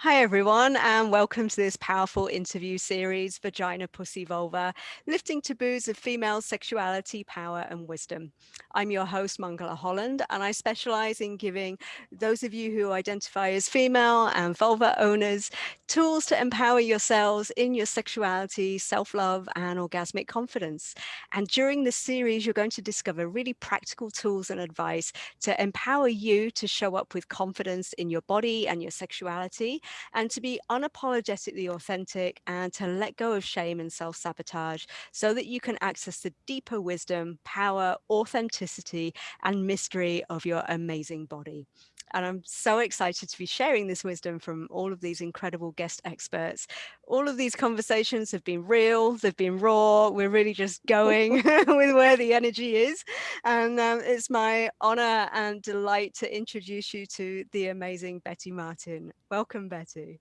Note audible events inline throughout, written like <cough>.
Hi, everyone, and welcome to this powerful interview series, Vagina, Pussy, Vulva, lifting taboos of female sexuality, power, and wisdom. I'm your host, Mangala Holland, and I specialize in giving those of you who identify as female and vulva owners tools to empower yourselves in your sexuality, self-love, and orgasmic confidence. And during this series, you're going to discover really practical tools and advice to empower you to show up with confidence in your body and your sexuality and to be unapologetically authentic and to let go of shame and self-sabotage so that you can access the deeper wisdom, power, authenticity, and mystery of your amazing body. And I'm so excited to be sharing this wisdom from all of these incredible guest experts. All of these conversations have been real, they've been raw. We're really just going <laughs> <laughs> with where the energy is. And um, it's my honor and delight to introduce you to the amazing Betty Martin. Welcome, Betty.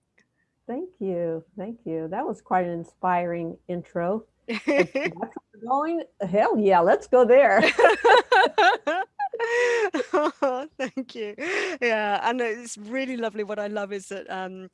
Thank you. Thank you. That was quite an inspiring intro. <laughs> going? Hell yeah, let's go there. Oh, <laughs> thank you. Yeah, and it's really lovely. What I love is that um,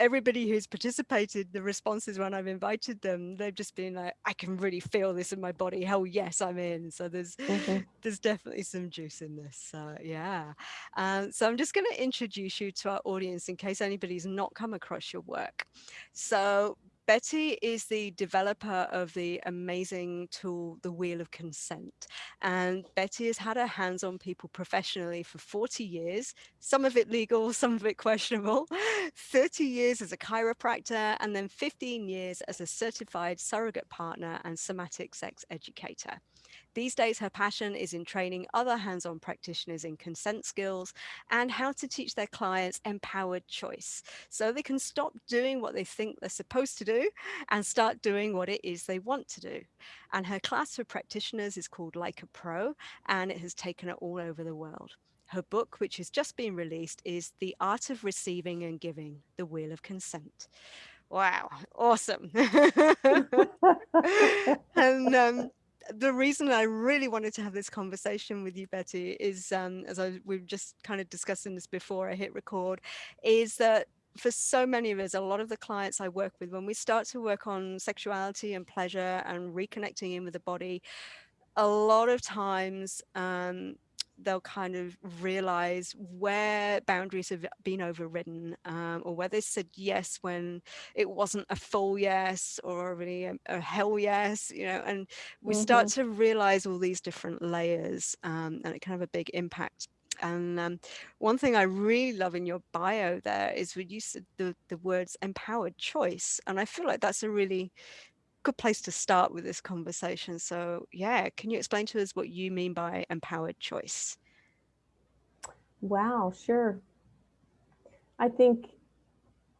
everybody who's participated, the responses when I've invited them, they've just been like, I can really feel this in my body. Hell yes, I'm in. So there's mm -hmm. there's definitely some juice in this. So yeah. Um, so I'm just going to introduce you to our audience in case anybody's not come across your work. So Betty is the developer of the amazing tool, the Wheel of Consent. And Betty has had her hands on people professionally for 40 years, some of it legal, <laughs> some of it questionable, <laughs> 30 years as a chiropractor, and then 15 years as a certified surrogate partner and somatic sex educator. These days, her passion is in training other hands-on practitioners in consent skills and how to teach their clients empowered choice so they can stop doing what they think they're supposed to do and start doing what it is they want to do. And her class for practitioners is called Like a Pro and it has taken it all over the world. Her book, which has just been released, is The Art of Receiving and Giving, The Wheel of Consent. Wow, awesome. <laughs> <laughs> and um, the reason I really wanted to have this conversation with you, Betty, is um, as I we were just kind of discussing this before I hit record, is that for so many of us, a lot of the clients I work with, when we start to work on sexuality and pleasure and reconnecting in with the body, a lot of times um, they'll kind of realize where boundaries have been overridden um, or where they said yes when it wasn't a full yes or really a, a hell yes, you know, and we mm -hmm. start mm-hmm. to realize all these different layers um, and it can have a big impact. And um, one thing I really love in your bio there is when you said the, the words empowered choice. And I feel like that's a really good place to start with this conversation. So yeah, can you explain to us what you mean by empowered choice? Wow, sure. I think,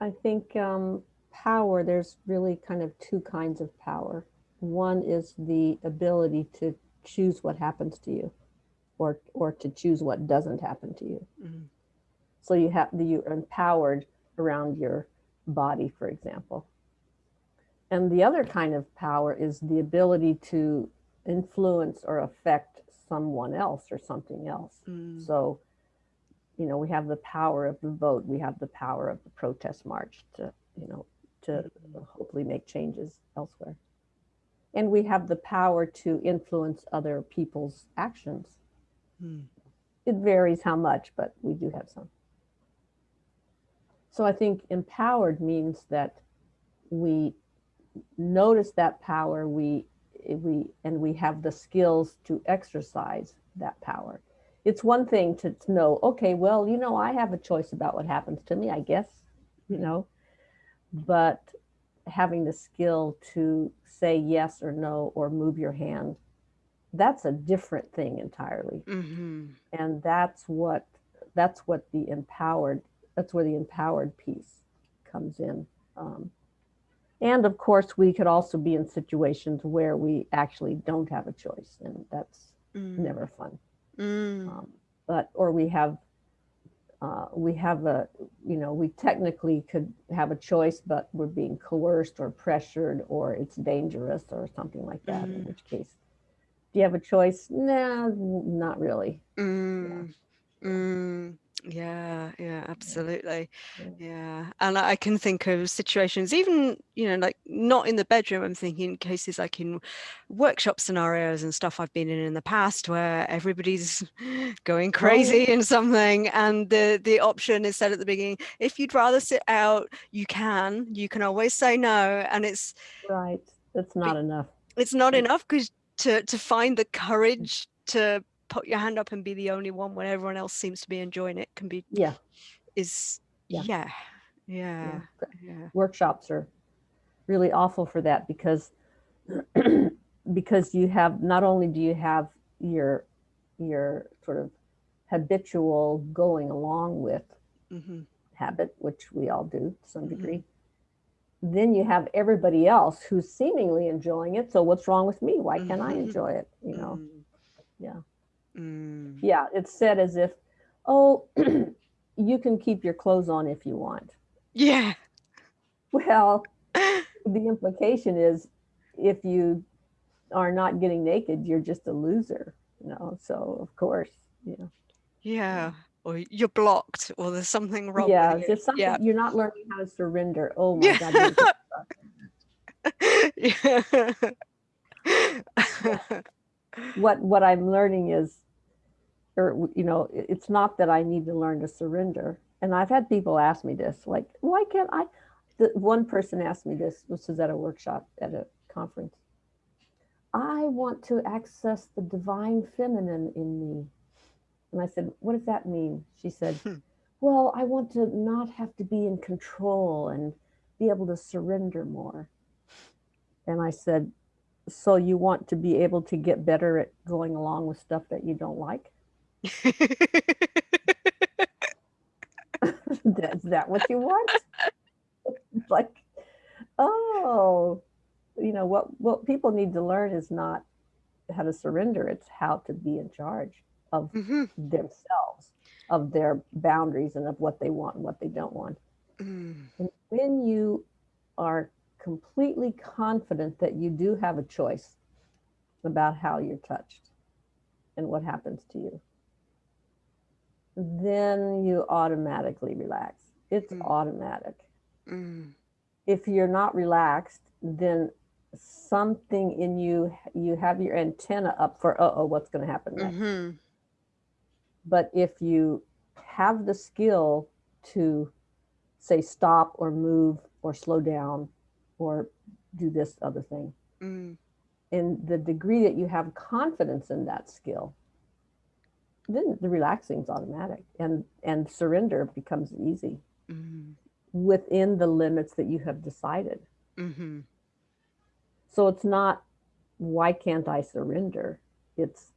I think um, power, there's really kind of two kinds of power. One is the ability to choose what happens to you or, or to choose what doesn't happen to you. Mm -hmm. So you have, the you're empowered around your body, for example. And the other kind of power is the ability to influence or affect someone else or something else. Mm. So, you know, we have the power of the vote, we have the power of the protest march to, you know, to hopefully make changes elsewhere. And we have the power to influence other people's actions. Mm. It varies how much, but we do have some. So I think empowered means that we notice that power, we, we, and we have the skills to exercise that power. It's one thing to, to know, okay, well, you know, I have a choice about what happens to me, I guess, you know, but having the skill to say yes or no or move your hand, that's a different thing entirely. Mm -hmm. And that's what that's what the empowered that's where the empowered piece comes in. Um, and of course, we could also be in situations where we actually don't have a choice, and that's mm. never fun. Mm. Um, but or we have uh, we have a you know we technically could have a choice, but we're being coerced or pressured, or it's dangerous or something like that. Mm. In which case, do you have a choice? No, nah, not really. Mm. Yeah. Mm. Yeah, yeah, absolutely. Yeah. Yeah. And I I can think of situations, even, you know, like not in the bedroom, I'm thinking cases like in workshop scenarios and stuff I've been in in the past where everybody's <laughs> going Oh, crazy in something and the the option is said at the beginning, if you'd rather sit out, you can, you can always say no. And it's Right. That's not enough. it's not enough because to to find the courage to put your hand up and be the only one when everyone else seems to be enjoying it can be Yeah. is Yeah. yeah yeah Yeah. Workshops are really awful for that because <clears throat> because you have not only do you have your your sort of habitual going along with hmm habit, which we all do to some Mhm. degree. Then you have everybody else who's seemingly enjoying it. So what's wrong with me? Why can't I Mhm. enjoy it? You know? Mm. Yeah. Mm. Yeah. It's said as if, oh, <clears throat> you can keep your clothes on if you want. yeah Well, <laughs> the implication is if you are not getting naked, you're just a loser, you know? So of course, you know. yeah or you're blocked or there's something wrong Yeah. with There's you something yeah you're not learning how to surrender. Oh my yeah God. <laughs> yeah what what I'm learning is, or you know, it's not that I need to learn to surrender. And I've had people ask me this, like, why can't I? The, one person asked me this. This was at a workshop at a conference. I want to access the divine feminine in me. And I said, what does that mean? She said, Hmm. well, I want to not have to be in control and be able to surrender more. And I said, so you want to be able to get better at going along with stuff that you don't like? <laughs> Is that what you want? <laughs> Like, oh, you know, what, what people need to learn is not how to surrender, it's how to be in charge of Mhm. themselves, of their boundaries and of what they want and what they don't want. Mm. And when you are completely confident that you do have a choice about how you're touched and what happens to you, then you automatically relax. It's Mm. automatic. Mm. If you're not relaxed, then something in you, you have your antenna up for, uh oh, what's going to happen next? Mhm. But if you have the skill to say stop or move or slow down or do this other thing, Mm. in the degree that you have confidence in that skill, then the relaxing is automatic and and surrender becomes easy Mm. within the limits that you have decided. Mhm. So it's not why can't I surrender? It's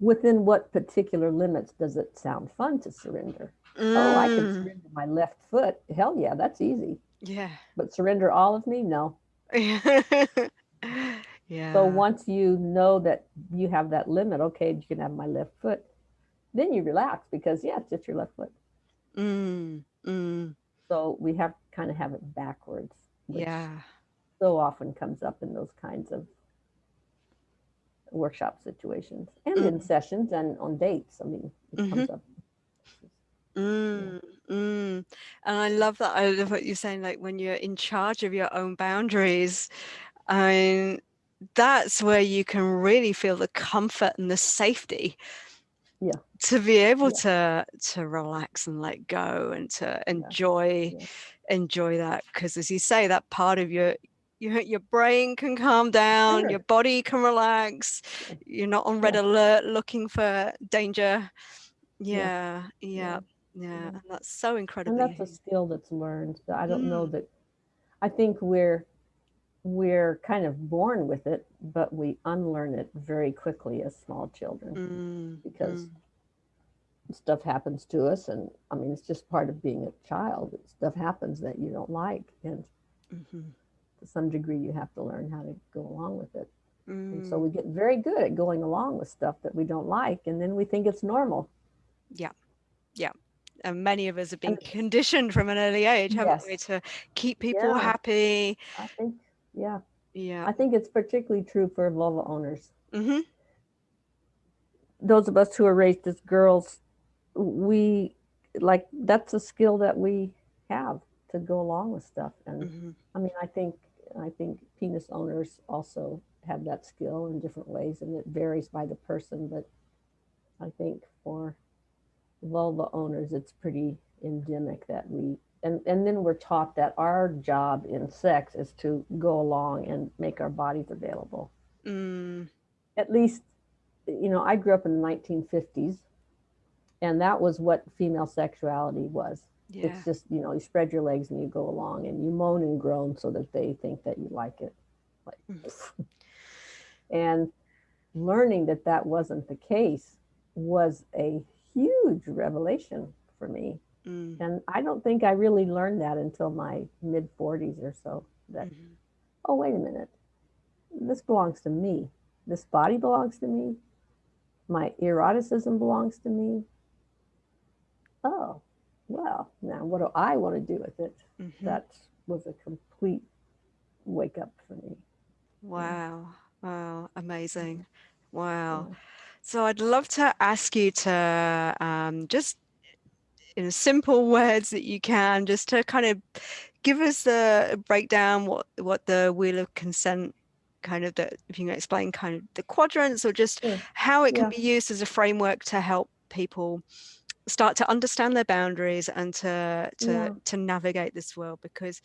within what particular limits does it sound fun to surrender? Oh, I can Mm. surrender my left foot. Hell yeah, that's easy. Yeah. But surrender all of me? No. <laughs> yeah. So once you know that you have that limit, okay, you can have my left foot, then you relax because yeah, it's just your left foot. Mm. Mm. So we have kind of have it backwards, which Yeah. so often comes up in those kinds of workshop situations and in Mhm. sessions and on dates. I mean, it Mhm. comes up. Mm, mm. And I love that. I love what you're saying, like when you're in charge of your own boundaries. I mean, that's where you can really feel the comfort and the safety. Yeah. To be able to to relax and let go and to enjoy Yeah. enjoy that. Because as you say, that part of your your your brain can calm down, Sure. your body can relax. You're not on red Yeah. alert looking for danger. Yeah. Yeah, yeah, Yeah. yeah. Yeah. And that's so incredible And that's a skill that's learned. I don't know Mm. that I think we're we're kind of born with it, but we unlearn it very quickly as small children Mm, because mm, stuff happens to us and I mean it's just part of being a child. Stuff happens that you don't like and mhm, to some degree you have to learn how to go along with it. And so mm. we get very good at going along with stuff that we don't like and then we think it's normal. Yeah. Yeah and many of us have been conditioned from an early age, haven't we, to keep people Yeah. happy. Yeah, Yeah. I think it's particularly true for vulva owners. hmm those of us who are raised as girls, we like that's a skill that we have to go along with stuff. And Mhm. I mean, I think I think penis owners also have that skill in different ways, and it varies by the person. But I think for vulva owners, it's pretty endemic that we and and then we're taught that our job in sex is to go along and make our bodies available. Mm, At least, you know, I grew up in the 1950s, and that was what female sexuality was. yeah. It's just, you know, you spread your legs and you go along and you moan and groan so that they think that you like it. Like, <laughs> and learning that that wasn't the case was a huge revelation for me. Mm, And I don't think I really learned that until my mid 40s or so. That, mhm. oh, wait a minute, this belongs to me. This body belongs to me. My eroticism belongs to me. Oh, well, now what do I want to do with it? Mhm. that was a complete wake up for me. Wow. Wow. Amazing. Wow. Yeah. So I'd love to ask you to um, just in simple words that you can, just to kind of give us the breakdown what what the wheel of consent kind of the if you can explain kind of the quadrants or just Sure. how it can Yeah. be used as a framework to help people start to understand their boundaries and to to Yeah. to navigate this world because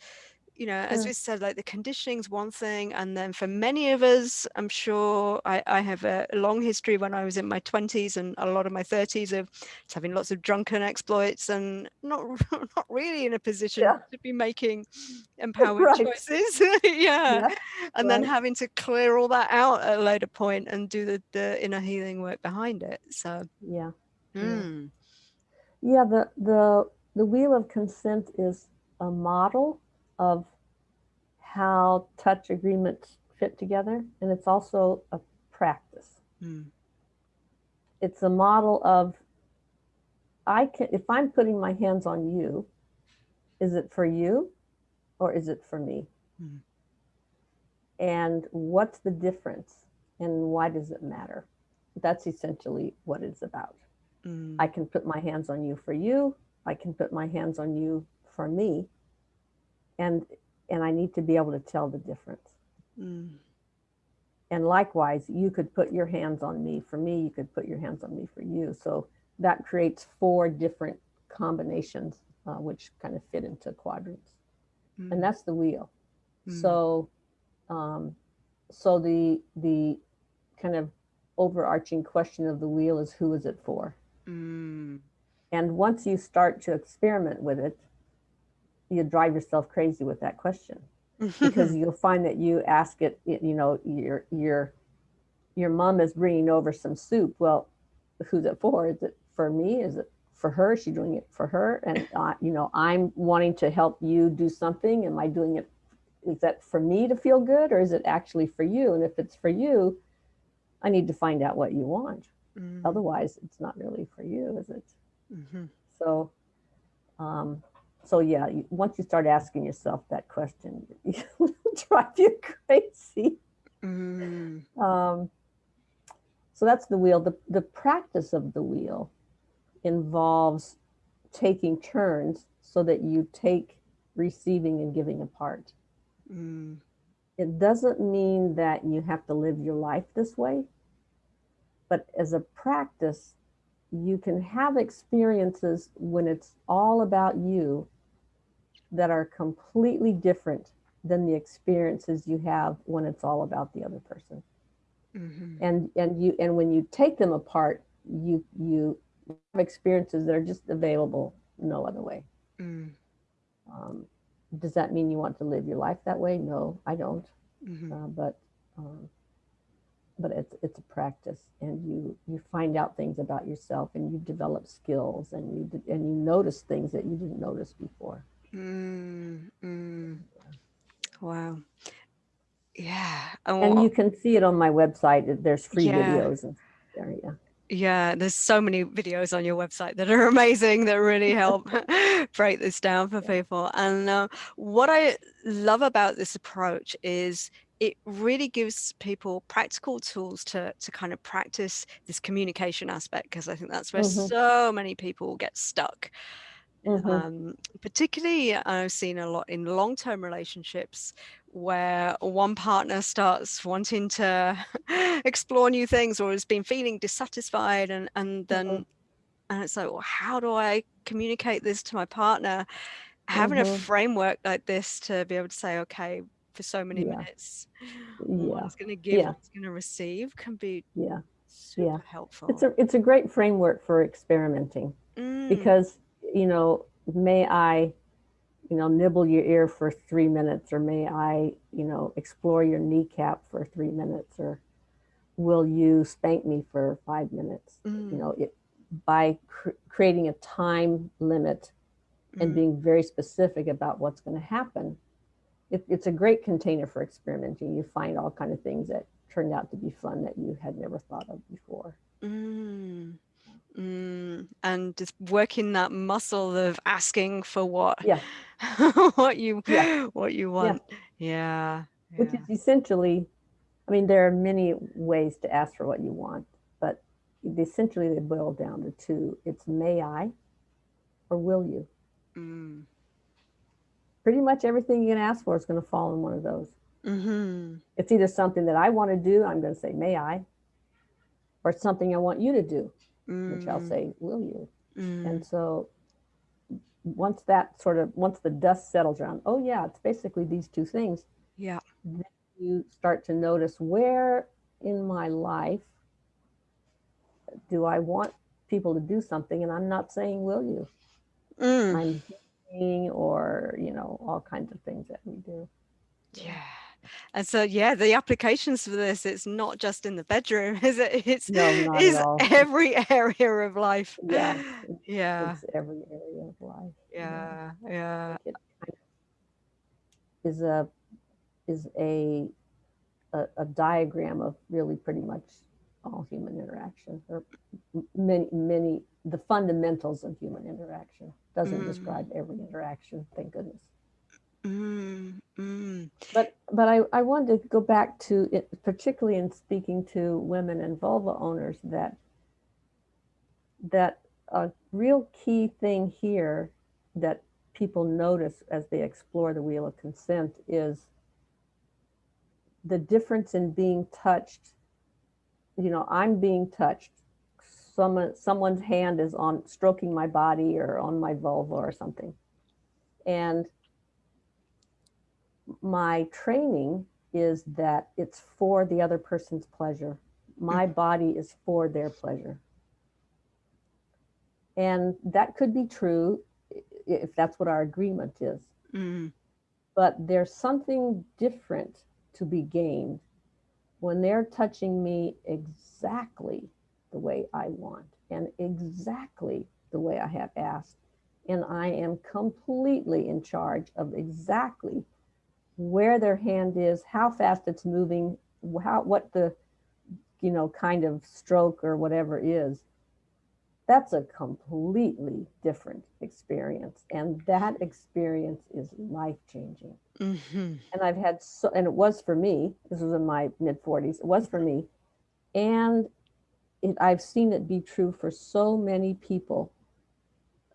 you know as Sure. we said like the conditioning's one thing and then for many of us i'm sure i, I have a long history when i was in my 20s and a lot of my 30s of having lots of drunken exploits and not <laughs> not really in a position Yeah. to be making <laughs> empowered Right. choices <laughs> yeah Yeah. and then having to clear all that out at a later point and do the, the inner healing work behind it so Yeah. Yeah. mm, Yeah. The the the wheel of consent is a model of how touch agreements fit together, and it's also a practice. mm, It's a model of I can if I'm putting my hands on you, is it for you or is it for me? Mhm. And what's the difference and why does it matter? That's essentially what it's about. mm, I can put my hands on you for you. I can put my hands on you for me. And and I need to be able to tell the difference. mm, And likewise, you could put your hands on me for me, you could put your hands on me for you. So that creates four different combinations uh, which kind of fit into quadrants. mm, And that's the wheel. mm, So um so the the kind of overarching question of the wheel is who is it for? mm, And once you start to experiment with it, you drive yourself crazy with that question <laughs> because you'll find that you ask it, you know, your your your mom is bringing over some soup. Well, who's it for? Is it for me? Is it for her? Is she doing it for her? And uh, you know, I'm wanting to help you do something. Am I doing it? Is that for me to feel good, or is it actually for you? And if it's for you, I need to find out what you want. mm, Otherwise, it's not really for you, is it? mhm, So, um, so yeah, you, once you start asking yourself that question, <laughs> it'll drive you crazy. mm, Um, so that's the wheel. The, the practice of the wheel involves taking turns so that you take receiving and giving apart. mm, It doesn't mean that you have to live your life this way, but as a practice, you can have experiences when it's all about you that are completely different than the experiences you have when it's all about the other person. mhm, And and you and when you take them apart, you you have experiences that are just available no other way. mm, Um, does that mean you want to live your life that way? No, I don't. mhm, Uh, but um, but it's it's a practice, and you you find out things about yourself, and you develop skills, and you and you notice things that you didn't notice before. Mm, mm. Wow. Yeah. And And you can see it on my website. There's free Yeah. videos there. Yeah. Yeah, there's so many videos on your website that are <laughs> amazing that really help <laughs> <laughs> break this down for Yeah. people. And uh, what I love about this approach is it really gives people practical tools to to kind of practice this communication aspect because I think that's where Mhm. so many people get stuck. Mhm. Um, particularly, I've seen a lot in long-term relationships where one partner starts wanting to <laughs> explore new things or has been feeling dissatisfied and and Mhm. then and it's like, well, how do I communicate this to my partner? Having a Mhm. framework like this to be able to say, okay, for so many Yeah. minutes, Yeah. one's going to give, Yeah. going to receive can be Yeah. super Yeah. helpful. It's a it's a great framework for experimenting Mm, because you know may I you know nibble your ear for three minutes or may I you know explore your kneecap for three minutes or will you spank me for five minutes? You mm, know it by cr- creating a time limit and mm. being very specific about what's going to happen it, it's a great container for experimenting. You find all kind of things that turned out to be fun that you had never thought of before. Mm, and just working that muscle of asking for what yeah. <laughs> what you yeah. what you want. Yeah, which is essentially i mean there are many ways to ask for what you want but essentially they boil down to two. It's may i? or will you? Mm, pretty much everything you can ask for is going to fall in one of those. Hmm it's either something that i want to do i'm going to say may i? or it's something i want you to do which i'll mm, say will you? Mm, and so once that sort of once the dust settles around oh yeah it's basically these two things yeah. then you start to notice where in my life do I want people to do something and I'm not saying will you? Mm, I'm saying or you know all kinds of things that we do. Yeah. And so yeah, the applications for this, it's not just in the bedroom, <laughs> is it? It's no not at is all. it's, every <laughs> area of life. yeah. It's, <laughs> Yeah, it's every area of life. Yeah. Yeah, yeah. like it kind of is a is a, a a diagram of really pretty much all human interaction or many many the fundamentals of human interaction. Doesn't Mm, describe every interaction thank goodness mm, mm. but but I, I wanted to go back to it particularly in speaking to women and vulva owners that that a real key thing here that people notice as they explore the wheel of consent is the difference in being touched. You know i'm being touched. Someone someone's hand is on stroking my body or on my vulva or something. And my training is that it's for the other person's pleasure. My body is for their pleasure. And that could be true if that's what our agreement is. Mm, but there's something different to be gained when they're touching me exactly the way I want and exactly the way I have asked. And I am completely in charge of exactly where their hand is, how fast it's moving, how what the you know kind of stroke or whatever is. That's a completely different experience. And that experience is life changing mhm, and I've had so, and it was for me. This was in my mid 40s. It was for me, and it, I've seen it be true for so many people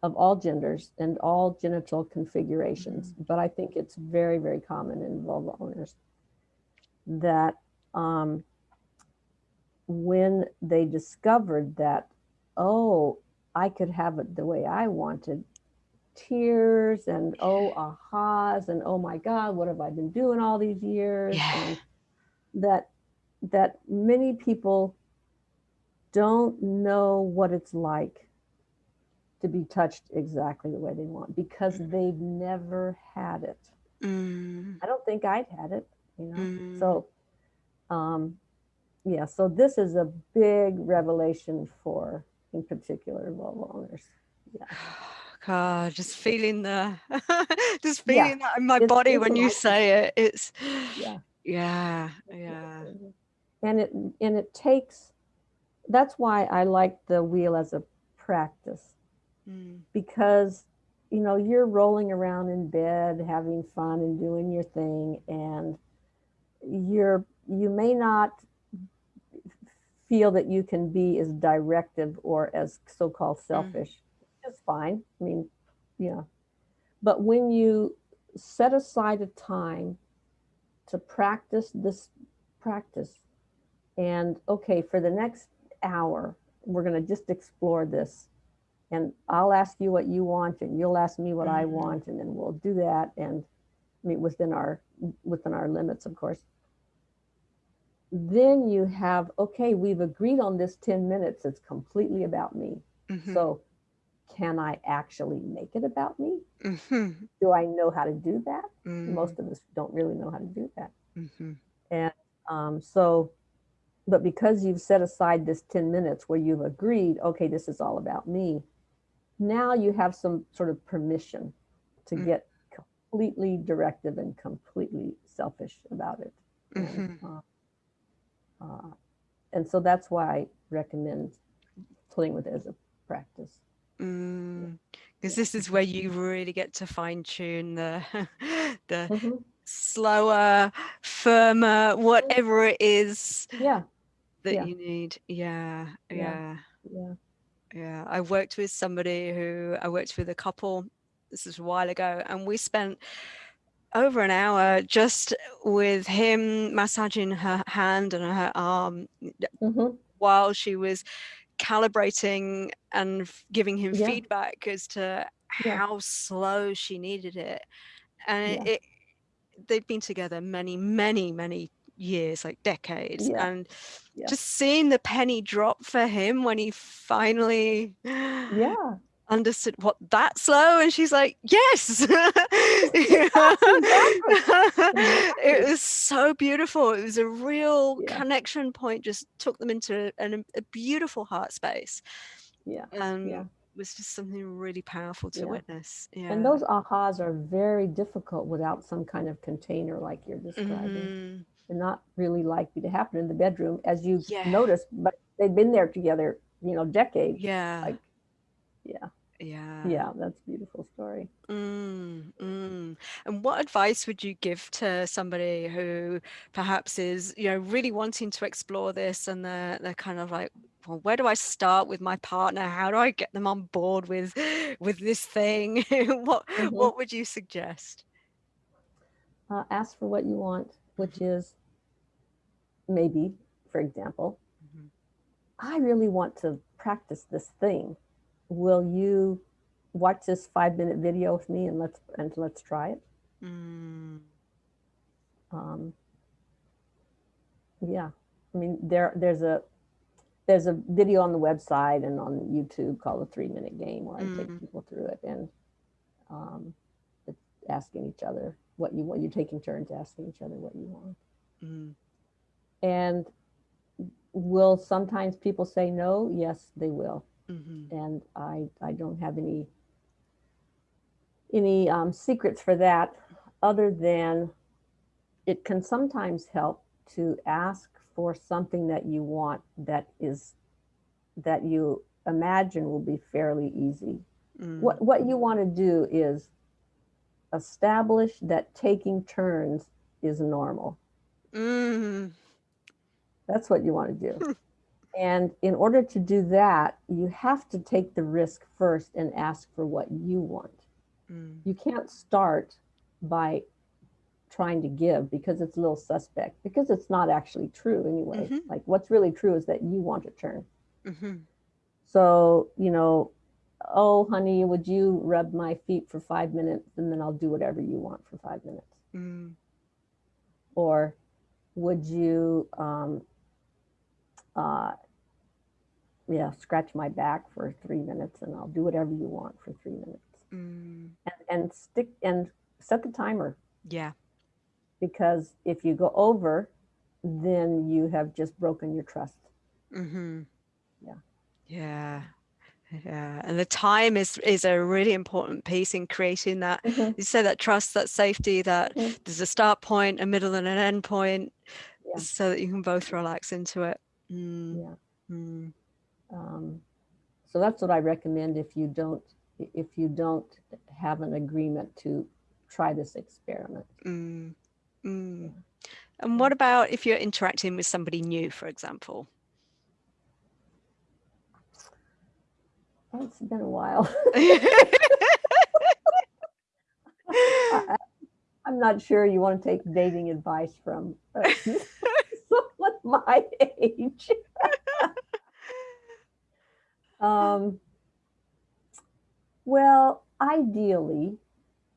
of all genders and all genital configurations. But I think it's very, very common in vulva owners that um, when they discovered that, oh, I could have it the way I wanted, tears and oh ahas and oh my god what have i been doing all these years Yeah. and that that many people don't know what it's like to be touched exactly the way they want because they've never had it. Mm, i don't think i'd had it you know? Mm. so um yeah so this is a big revelation for in particular vulva owners yeah. <sighs> God, just feeling the, <laughs> just Yeah, feeling that in my it's- body it's when you say it. It's, Yeah. <sighs> yeah, yeah. and it and it takes that's why i like the wheel as a practice Mm, because you know you're rolling around in bed having fun and doing your thing and you're you may not feel that you can be as directive or as so-called Mm. selfish. It's fine. I mean, yeah. But when you set aside a time to practice this practice, and okay, for the next hour, we're going to just explore this. And I'll ask you what you want, and you'll ask me what I Mhm. want, and then we'll do that. And I mean, within our within our limits, of course then you have okay we've agreed on this 10 minutes it's completely about me Mhm. so can i actually make it about me Mhm. do i know how to do that Mm. most of us don't really know how to do that Mhm. um, so but because you've set aside this 10 minutes where you've agreed okay this is all about me now you have some sort of permission to Mm. get completely directive and completely selfish about it and, Mhm. uh, uh, and so that's why I recommend playing with it as a practice. Mm. Because Yeah. this is where you really get to fine tune the <laughs> the Mhm. slower, firmer, whatever it is Yeah, that Yeah. you need. Yeah, Yeah. yeah, yeah. Yeah. I worked with somebody who I worked with a couple. This is a while ago, and we spent over an hour just with him massaging her hand and her arm Mhm. while she was calibrating and giving him Yeah. feedback as to Yeah. how slow she needed it and Yeah. it they've been together many many many years like decades Yeah. and Yeah. just seeing the penny drop for him when he finally Yeah. <gasps> understood what that slow and she's like yes <laughs> <laughs> <laughs> it was so beautiful it was a real Yeah. connection point just took them into an, a beautiful heart space Yeah. and Yeah. was just something really powerful to Yeah. witness yeah And those ahas are very difficult without some kind of container like you're describing. Mhm. They're not really likely to happen in the bedroom, as you Yeah. noticed, but they've been there together, you know, decades. yeah Like, yeah. yeah Yeah. That's a beautiful story. Mm, mm. And what advice would you give to somebody who perhaps is, you know, really wanting to explore this and they're they're kind of like, well, where do I start with my partner? How do I get them on board with with this thing? <laughs> what Mhm. what would you suggest? uh, ask for what you want, which is maybe, for example, Mhm. I really want to practice this thing. Will you watch this five minute video with me and let's and let's try it? Mm, Um, yeah, I mean there there's a there's a video on the website and on YouTube called the Three Minute Game where I Mm. take people through it and um, asking each other what you want. You're taking turns asking each other what you want. mm, And will sometimes people say no? Yes, they will. mhm, And I, I don't have any any um, secrets for that other than it can sometimes help to ask for something that you want that is that you imagine will be fairly easy. mm, What what you want to do is establish that taking turns is normal. mm, That's what you want to do. and in order to do that, you have to take the risk first and ask for what you want. mm, You can't start by trying to give because it's a little suspect, because it's not actually true anyway. Mhm. Like what's really true is that you want to turn. mhm, So, you know, oh, honey, would you rub my feet for five minutes and then I'll do whatever you want for five minutes? mm, Or would you, um, uh, yeah, scratch my back for three minutes and I'll do whatever you want for three minutes. mm. And, and stick and set the timer Yeah. because if you go over, then you have just broken your trust. Mm-hmm. Yeah. Yeah. Yeah. And the time is is a really important piece in creating that. You say that trust, that safety, that Mhm. there's a start point, a middle, and an end point, Yeah. so that you can both relax into it. Mm, Yeah. mm, Um, so that's what I recommend if you don't if you don't have an agreement to try this experiment. mm. Mm. And what about if you're interacting with somebody new, for example? Oh, it's been a while. <laughs> <laughs> I, am not sure you want to take dating advice from uh, <laughs> someone my age. um, well, ideally,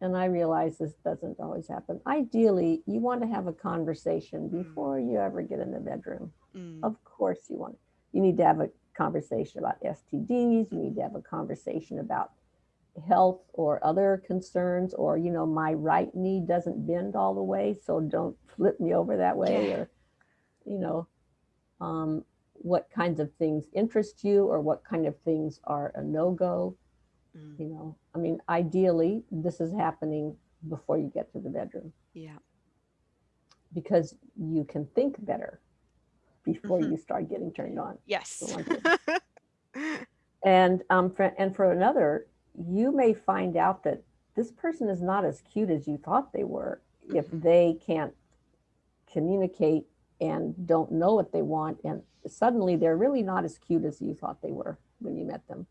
and I realize this doesn't always happen, ideally, you want to have a conversation Mm. before you ever get in the bedroom. Mm, Of course you want, you need to have a conversation about STDs, you need to have a conversation about health or other concerns, or, you know, my right knee doesn't bend all the way, so don't flip me over that way, Yeah. or, you know, um, what kinds of things interest you or what kind of things are a no-go, mm, you know. I mean, ideally, this is happening before you get to the bedroom yeah. because you can think better before Mhm. you start getting turned on. Yes. <laughs> And um, for, and for another, you may find out that this person is not as cute as you thought they were if Mhm. they can't communicate and don't know what they want, and suddenly they're really not as cute as you thought they were when you met them.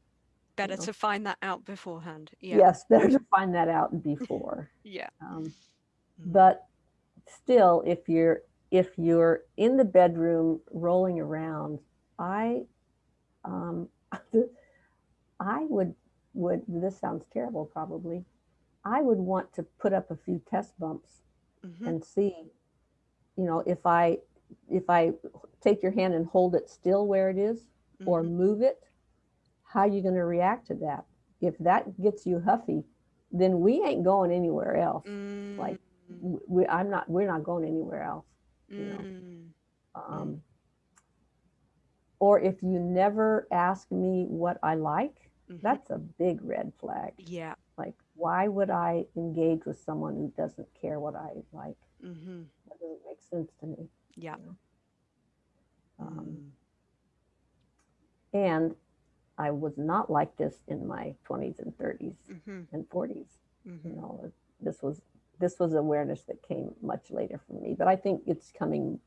Better know. to find that out beforehand. Yeah. Yes, <laughs> better to find that out before. <laughs> Yeah. Um, Mm. but still, if you're if you're in the bedroom rolling around, I um, <laughs> I would would this sounds terrible probably. I would want to put up a few test bumps Mhm. and see, you know, if I if I take your hand and hold it still where it is or Mhm. move it, how you going to react to that? If that gets you huffy, then we ain't going anywhere else. like, Mm, W- We, I'm not. We're not going anywhere else. You know. mm, Um, or if you never ask me what I like, mhm. that's a big red flag. Yeah. Like, why would I engage with someone who doesn't care what I like? hmm That doesn't make sense to me. Yeah. Um, Mm. And I was not like this in my 20s and 30s Mhm. and 40s. You Mhm. know, this was this was awareness that came much later for me. But I think it's coming.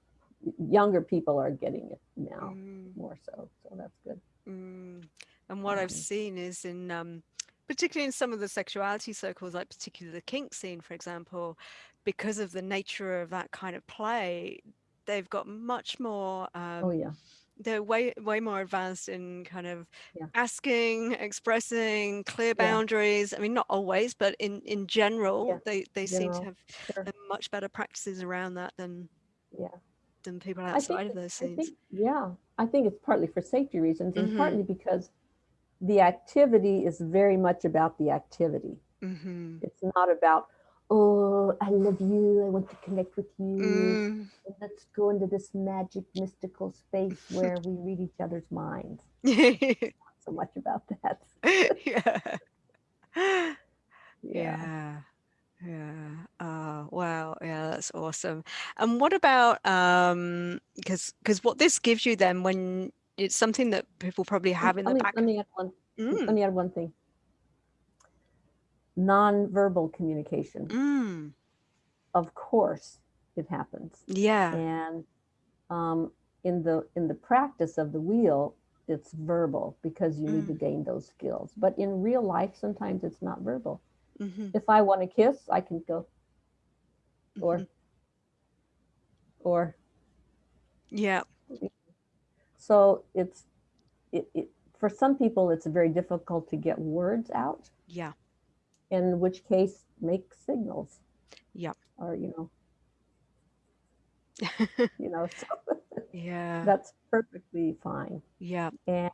Younger people are getting it now Mm. more so, so that's good. Mm. And what I've Um, seen is in, um, particularly in some of the sexuality circles, like particularly the kink scene, for example, because of the nature of that kind of play, they've got much more. Um, oh yeah, they're way way more advanced in kind of Yeah. asking, expressing clear Yeah. boundaries. I mean, not always, but in in general, Yeah, they they seem to have sure. much better practices around that than Yeah. than people outside of those I scenes. think, yeah, I think it's partly for safety reasons and Mhm. partly because the activity is very much about the activity. hmm It's not about, oh, I love you, I want to connect with you. Mm. let's go into this magic mystical space <laughs> where we read each other's minds. <laughs> Not so much about that. yeah. <laughs> Yeah. Yeah. Yeah. Uh, wow. Yeah, that's awesome. And what about um because because what this gives you then when it's something that people probably have in let, the me, back. let me add one. Mm, Let me add one thing. Non-verbal communication. mm, Of course, it happens. yeah. and um, in the in the practice of the wheel it's verbal because you need to gain those skills but in real life sometimes it's not verbal hmm if i want to kiss i can go or mhm, or Yeah. so it's it, it for some people it's very difficult to get words out Yeah. In which case make signals Yeah. or you know <laughs> you know so yeah. <laughs> that's perfectly fine Yeah. and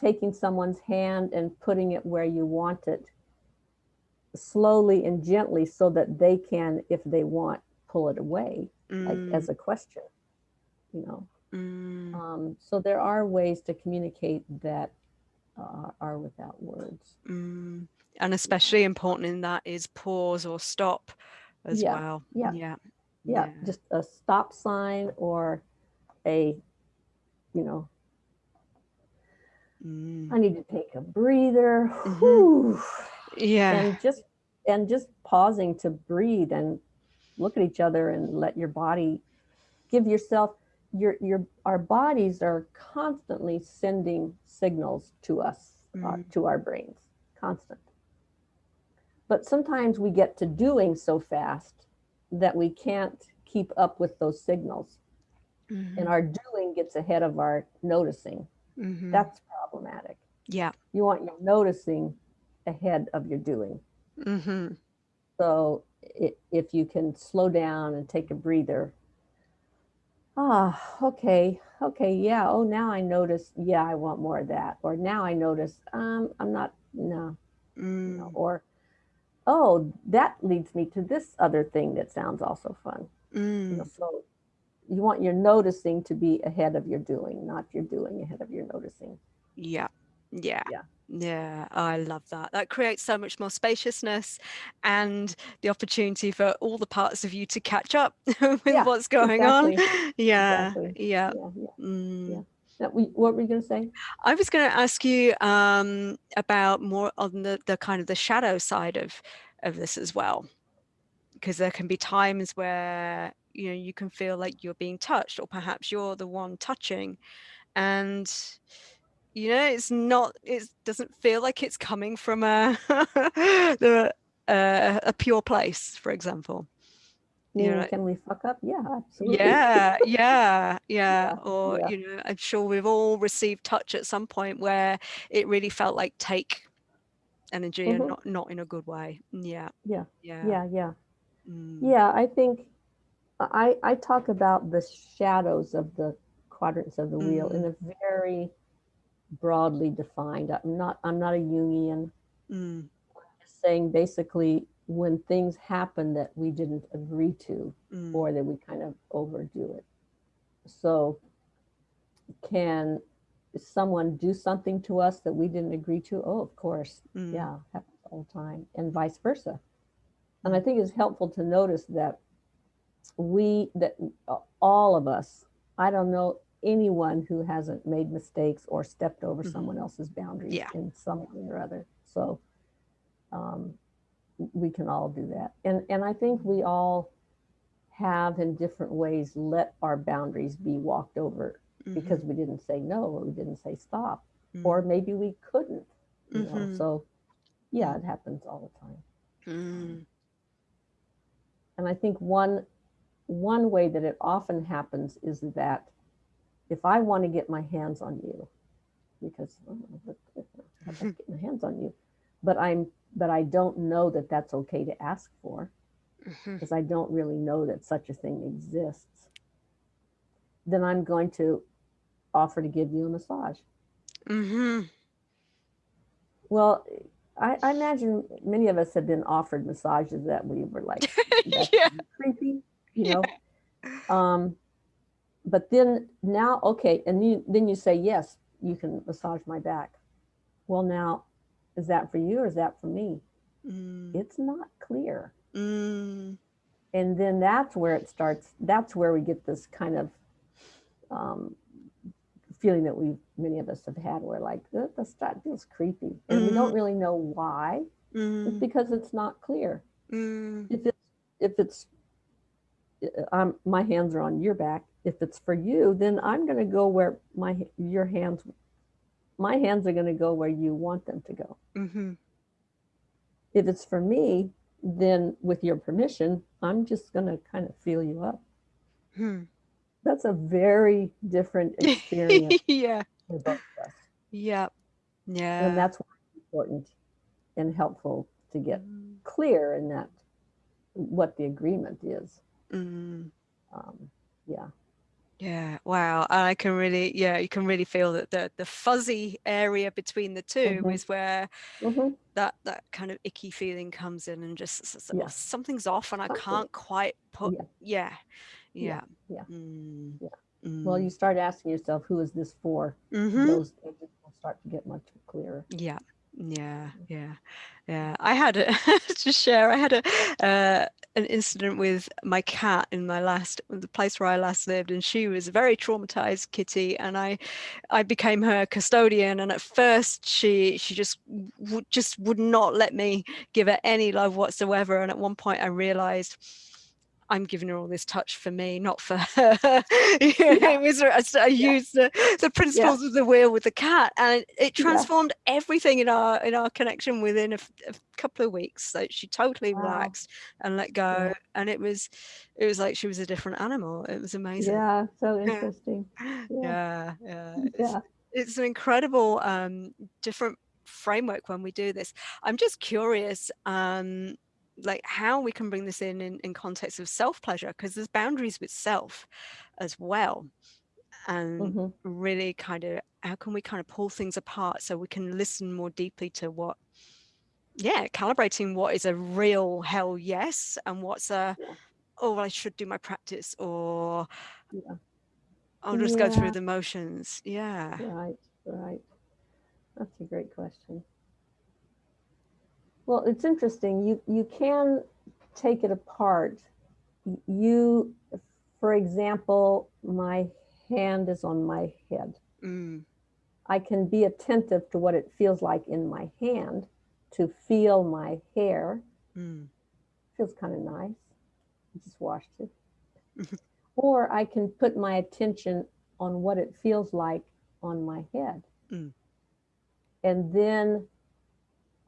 taking someone's hand and putting it where you want it slowly and gently so that they can if they want pull it away like Mm, as a question you know mm, um, so there are ways to communicate that uh, are without words mm. And especially important in that is pause or stop as Yeah, well. yeah. Yeah. yeah, just a stop sign or a you know Mm. i need to take a breather Mhm. Yeah. and just and just pausing to breathe and look at each other and let your body give yourself your your our bodies are constantly sending signals to us mm. uh, to our brains constant but sometimes we get to doing so fast that we can't keep up with those signals mm-hmm. and our doing gets ahead of our noticing mm-hmm. that's problematic yeah you want your noticing ahead of your doing mm-hmm. so it, if you can slow down and take a breather ah okay okay yeah oh now i notice yeah i want more of that or now i notice um i'm not no mm. no. or oh that leads me to this other thing that sounds also fun mm. you know, so you want your noticing to be ahead of your doing not your doing ahead of your noticing yeah yeah yeah yeah, I love that. That creates so much more spaciousness and the opportunity for all the parts of you to catch up <laughs> with yeah, what's going exactly. on. <laughs> Yeah, exactly. yeah. yeah, yeah, mm. Yeah. Now, what were you going to say? I was going to ask you um, about more on the, the kind of the shadow side of, of this as well. Because there can be times where, you know, you can feel like you're being touched or perhaps you're the one touching. And you know it's not it doesn't feel like it's coming from a <laughs> the uh, a pure place for example you know, can we fuck up yeah absolutely <laughs> yeah yeah yeah or yeah. you know i'm sure we've all received touch at some point where it really felt like take energy mm -hmm. and not not in a good way yeah yeah yeah yeah yeah mm. yeah i think i i talk about the shadows of the quadrants of the mm. wheel in a very broadly defined. I'm not I'm not a Jungian. Mm. saying basically when things happen that we didn't agree to mm. or that we kind of overdo it. So can someone do something to us that we didn't agree to? Oh, of course. Mm. Yeah, happens all the time. And vice versa. And I think it's helpful to notice that we that all of us, I don't know anyone who hasn't made mistakes or stepped over mm -hmm. someone else's boundaries yeah. in some way or other. So um, we can all do that. And, and I think we all have in different ways let our boundaries be walked over mm -hmm. because we didn't say no or we didn't say stop mm -hmm. or maybe we couldn't. You know? Mm-hmm. So yeah, it happens all the time. Mm. And I think one one way that it often happens is that if I want to get my hands on you, because oh, I <laughs> get my hands on you, but I'm but I don't know that that's okay to ask for because mm-hmm. I don't really know that such a thing exists, then I'm going to offer to give you a massage. Mm-hmm. Well, I, I, imagine many of us have been offered massages that we were like, <laughs> yeah. creepy, you know. Yeah. Um, but then now, okay, and you, then you say, yes, you can massage my back. Well, now, is that for you or is that for me? Mm. It's not clear. Mm. And then that's where it starts. That's where we get this kind of um, feeling that we, many of us have had where like, this feels creepy. And mm. we don't mm. really know why. It's mm. because it's not clear. Mm. If it's, if it's, uh, um, my hands are on your back if it's for you, then I'm going to go where my your hands, my hands are going to go where you want them to go. Mm -hmm. If it's for me, then with your permission, I'm just going to kind of feel you up. Hmm. That's a very different <laughs> experience. <laughs> yeah. For both of us. Yeah. Yeah. And that's important and helpful to get mm. clear in that what the agreement is. Mm. Um, yeah. Yeah, wow. I can really, yeah, you can really feel that the the fuzzy area between the 2 mm -hmm. is where mm -hmm. that that kind of icky feeling comes in and just yeah. something's off and I can't quite put, yeah, yeah, yeah. yeah. Mm. yeah. Mm. Well, you start asking yourself, who is this for? -hmm. Those will start to get much clearer. Yeah. Yeah, yeah, yeah. I had a, <laughs> to share. I had a uh, an incident with my cat in my last the place where I last lived, and she was a very traumatized kitty, and I I became her custodian. And at first, she she just would just would not let me give her any love whatsoever. And at one point, I realized I'm giving her all this touch for me, not for <laughs> her. it was I, yeah. used the, the principles yeah. of the wheel with the cat, and it transformed yeah. everything in our in our connection within a, a couple of weeks. So she totally wow. relaxed and let go, and it was it was like she was a different animal. It was amazing. Yeah, so <laughs> interesting. Yeah, yeah, yeah. It's, it's an incredible um, different framework when we do this. I'm just curious. Um, like how we can bring this in in, in context of self-pleasure because there's boundaries with self as well and mm-hmm. really kind of how can we kind of pull things apart so we can listen more deeply to what yeah calibrating what is a real hell yes and what's a yeah. oh well, i should do my practice or yeah. i'll just yeah. go through the motions yeah right right that's a great question well, it's interesting. You you can take it apart. You, for example, my hand is on my head. Mm. I can be attentive to what it feels like in my hand, to feel my hair. Mm. Feels kind of nice. I just washed it. <laughs> or I can put my attention on what it feels like on my head. Mm. And then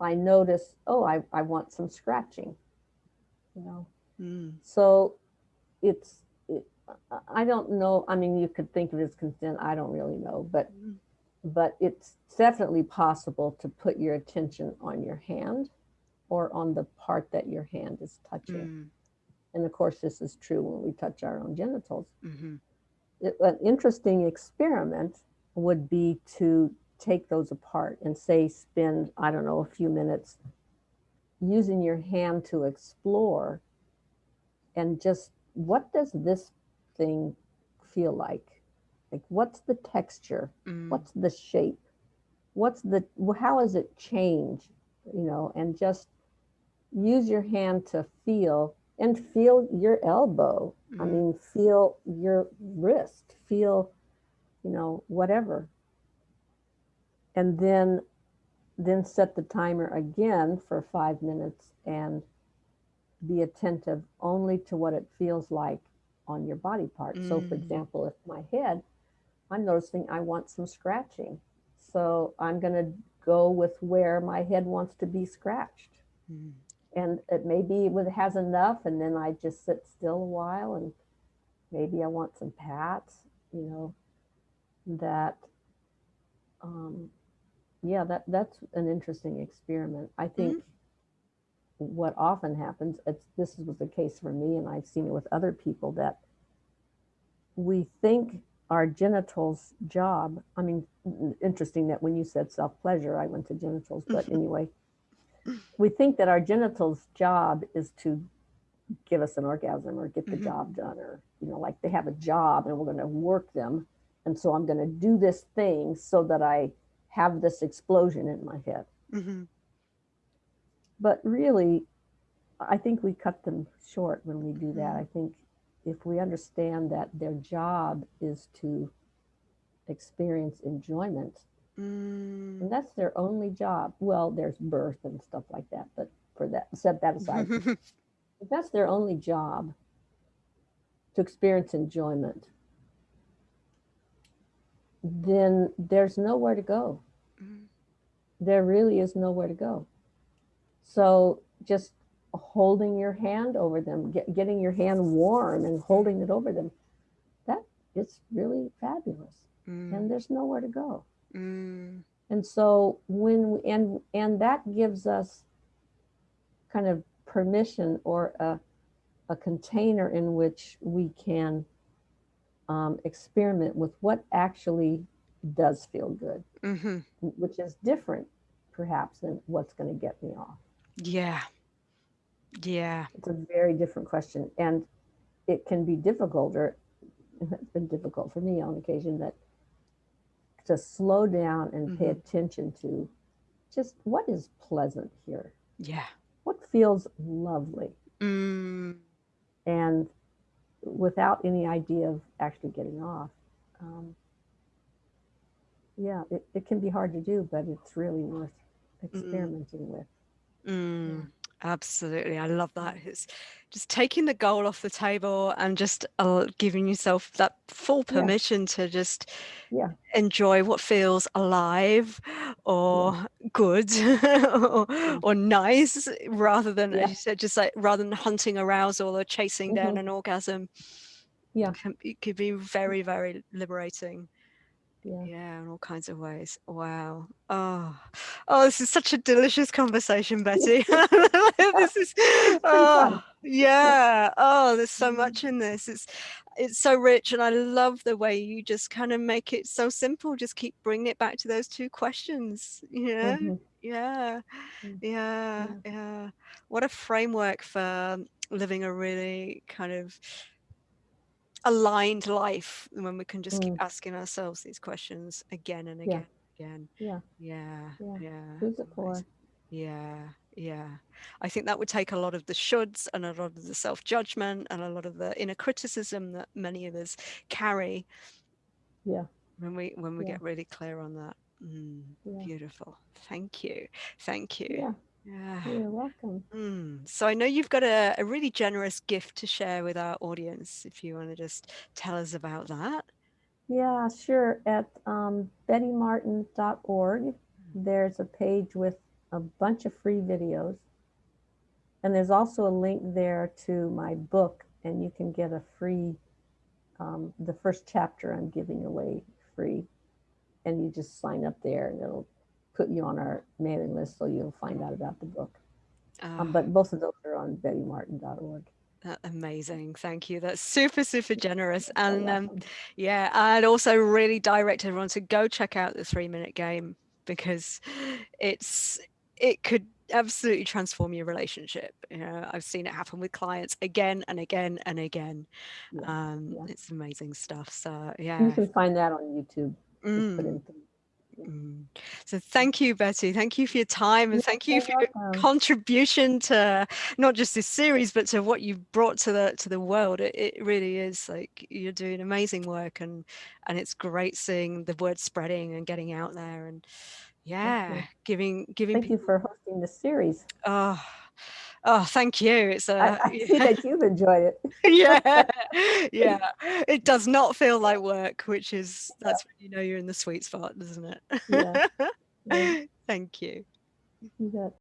I notice, oh, I, I want some scratching, you know. Mm. So it's, it, I don't know. I mean, you could think of it as consent. I don't really know, but, mm. but it's definitely possible to put your attention on your hand or on the part that your hand is touching. Mm. And of course, this is true when we touch our own genitals. Mm-hmm. It, an interesting experiment would be to take those apart and say spend i don't know a few minutes using your hand to explore and just what does this thing feel like? Like what's the texture? Mm. what's the shape? What's the how has it changed? You know and just use your hand to feel and feel your elbow. Mm. i mean feel your wrist feel you know whatever and then then set the timer again for five minutes and be attentive only to what it feels like on your body part. Mm. So for mm. example, if my head, I'm noticing I want some scratching. So I'm going to go with where my head wants to be scratched. Mm. And it maybe it has enough and then I just sit still a while and maybe I want some pats, you know, that um, yeah, that that's an interesting experiment. I think mm-hmm. what often happens, it's this was the case for me, and I've seen it with other people that we think our genitals job. I mean, interesting that when you said self pleasure, I went to genitals, but anyway, we think that our genitals job is to give us an orgasm or get the mm-hmm. job done, or you know, like they have a job and we're going to work them, and so I'm going to do this thing so that I have this explosion in my head. Mm-hmm. But really, I think we cut them short when we do that. I think if we understand that their job is to experience enjoyment, mm. and that's their only job. Well, there's birth and stuff like that, but for that, set that aside. <laughs> if that's their only job to experience enjoyment, then there's nowhere to go. There really is nowhere to go. So just holding your hand over them, get, getting your hand warm and holding it over them, that is really fabulous. Mm. And there's nowhere to go. Mm. And so when we, and and that gives us kind of permission or a, a container in which we can um, experiment with what actually does feel good, mm-hmm. which is different perhaps than what's going to get me off. Yeah. Yeah. It's a very different question. And it can be difficult, or <laughs> it's been difficult for me on occasion, that to slow down and mm-hmm. pay attention to just what is pleasant here. Yeah. What feels lovely. Mm. And without any idea of actually getting off. Um, yeah, it, it can be hard to do, but it's really worth experimenting mm. with. Mm. Absolutely. I love that. It's just taking the goal off the table and just uh, giving yourself that full Yeah. permission to just Yeah. enjoy what feels alive or good or, <laughs> or nice rather than, Yeah. as you said, just like rather than hunting arousal or chasing down Mhm. an orgasm. Yeah. can- It could be very, very liberating. Yeah. Yeah, in all kinds of ways. Wow. Oh, oh, this is such a delicious conversation, Betty. <laughs> <laughs> this is, oh, yeah. Oh, there's so Mhm. much in this. It's, it's so rich, and I love the way you just kind of make it so simple. Just keep bringing it back to those two questions. You know? Mhm. Yeah, Mm. yeah, yeah. What a framework for living a really kind of aligned life when we can just keep Mm. asking ourselves these questions again and Yeah. again again Yeah. yeah Yeah. yeah Who's it for? yeah yeah i think that would take a lot of the shoulds and a lot of the self-judgment and a lot of the inner criticism that many of us carry Yeah. when we when we Yeah. get really clear on that Mm, Yeah. beautiful thank you thank you Yeah. Yeah You're welcome. Mm. So I know you've got a, a really generous gift to share with our audience. If you want to just tell us about that. Yeah, sure. At um, bettymartin.org, there's a page with a bunch of free videos. And there's also a link there to my book, and you can get a free, um, the first chapter I'm giving away free. And you just sign up there, and it'll put you on our mailing list so you'll find out about the book. Ah, Um, but both of those are on bettymartin.org. that- amazing. Thank you. That's super, super generous. <laughs> And um, yeah, I'd also really direct everyone to go check out the three minute game because it's it could absolutely transform your relationship. You know, I've seen it happen with clients again and again and again. Yeah, Um, yeah. It's amazing stuff. So yeah, You can find that on YouTube. Mm. Mm. So thank you, Betty. Thank you for your time and You're thank you for your welcome. contribution to not just this series, but to what you've brought to the to the world. It, it really is like you're doing amazing work and and it's great seeing the word spreading and getting out there and yeah, giving giving Thank you for hosting this series. oh oh thank you. It's a I, uh, I <laughs> see that you've enjoyed it. <laughs> yeah yeah it does not feel like work which is that's when you know you're in the sweet spot doesn't it Yeah. <laughs> Yeah. thank you You.